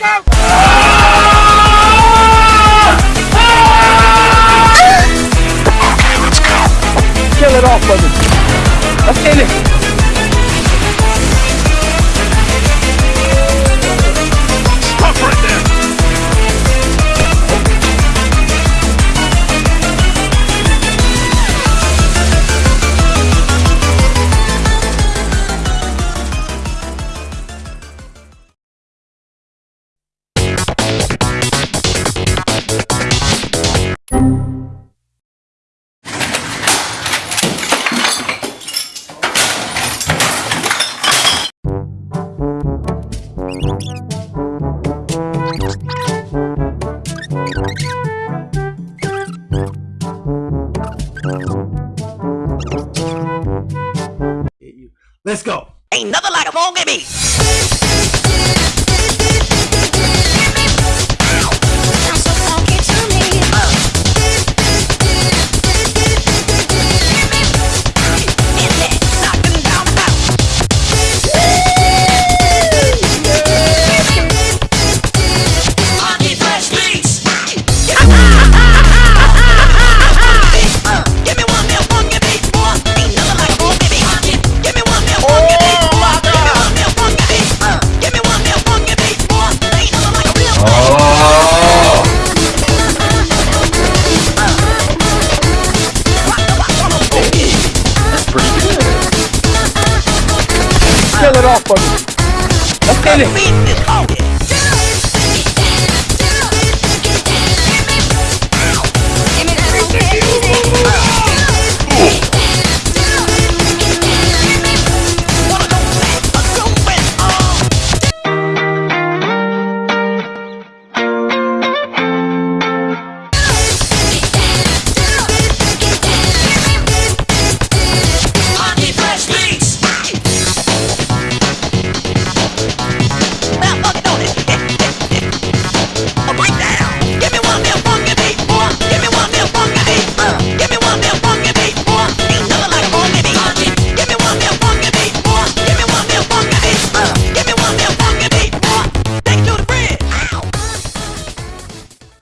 Let's go! Kill it off, buddy. Let's go. Ain't nothing like a phone game. off me. Let's get it.